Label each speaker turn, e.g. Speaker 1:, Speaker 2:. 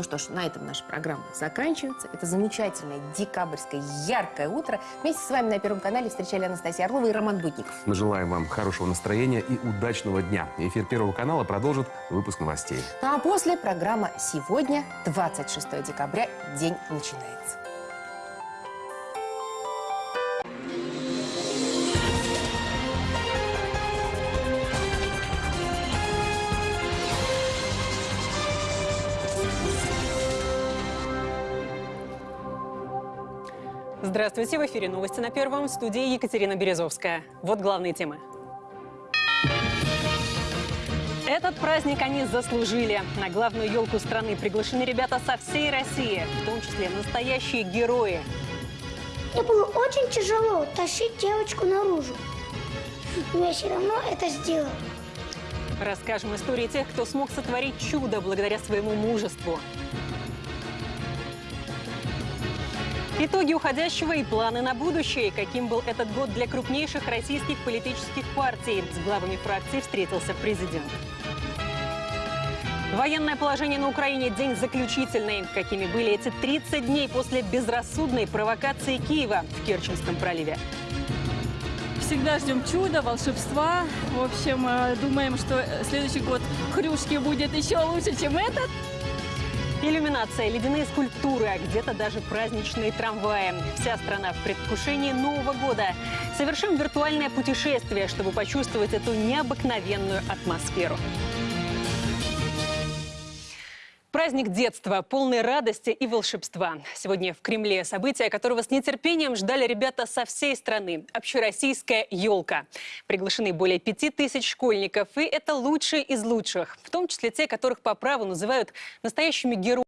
Speaker 1: Ну что ж, на этом наша программа заканчивается. Это замечательное декабрьское яркое утро. Вместе с вами на Первом канале встречали Анастасия Орлова и Роман Будников.
Speaker 2: Мы желаем вам хорошего настроения и удачного дня. Эфир Первого канала продолжит выпуск новостей.
Speaker 1: Ну а после программа «Сегодня, 26 декабря, день начинается».
Speaker 3: Здравствуйте, в эфире новости на Первом, в студии Екатерина Березовская. Вот главные темы. Этот праздник они заслужили. На главную елку страны приглашены ребята со всей России, в том числе настоящие герои.
Speaker 4: Мне было очень тяжело тащить девочку наружу. Но я все равно это сделал.
Speaker 3: Расскажем истории тех, кто смог сотворить чудо благодаря своему мужеству. Итоги уходящего и планы на будущее. Каким был этот год для крупнейших российских политических партий? С главами фракций встретился президент. Военное положение на Украине – день заключительный. Какими были эти 30 дней после безрассудной провокации Киева в Керченском проливе?
Speaker 5: Всегда ждем чуда, волшебства. В общем, э, думаем, что следующий год Хрюшки будет еще лучше, чем этот.
Speaker 3: Иллюминация, ледяные скульптуры, а где-то даже праздничные трамваи. Вся страна в предвкушении Нового года. Совершим виртуальное путешествие, чтобы почувствовать эту необыкновенную атмосферу. Праздник детства, полный радости и волшебства. Сегодня в Кремле событие, которого с нетерпением ждали ребята со всей страны. Общероссийская елка. Приглашены более пяти тысяч школьников, и это лучшие из лучших. В том числе те, которых по праву называют настоящими героями.